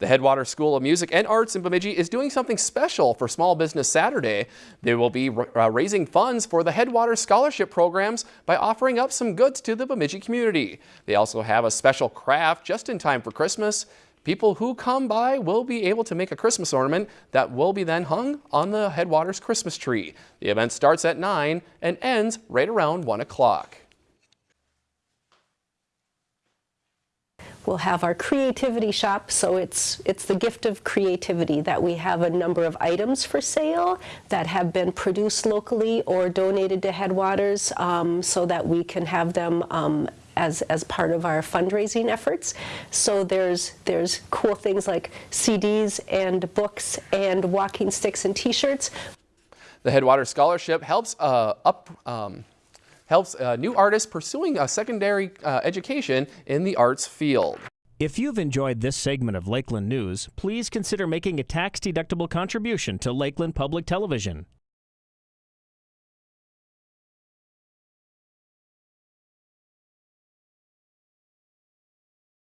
The Headwater School of Music and Arts in Bemidji is doing something special for Small Business Saturday. They will be uh, raising funds for the Headwater Scholarship programs by offering up some goods to the Bemidji community. They also have a special craft just in time for Christmas. People who come by will be able to make a Christmas ornament that will be then hung on the Headwaters Christmas tree. The event starts at 9 and ends right around 1 o'clock. We'll have our creativity shop, so it's, it's the gift of creativity that we have a number of items for sale that have been produced locally or donated to Headwaters um, so that we can have them um, as, as part of our fundraising efforts. So there's, there's cool things like CDs and books and walking sticks and t-shirts. The Headwaters Scholarship helps uh, up um, helps uh, new artists pursuing a secondary uh, education in the arts field. If you've enjoyed this segment of Lakeland News, please consider making a tax-deductible contribution to Lakeland Public Television.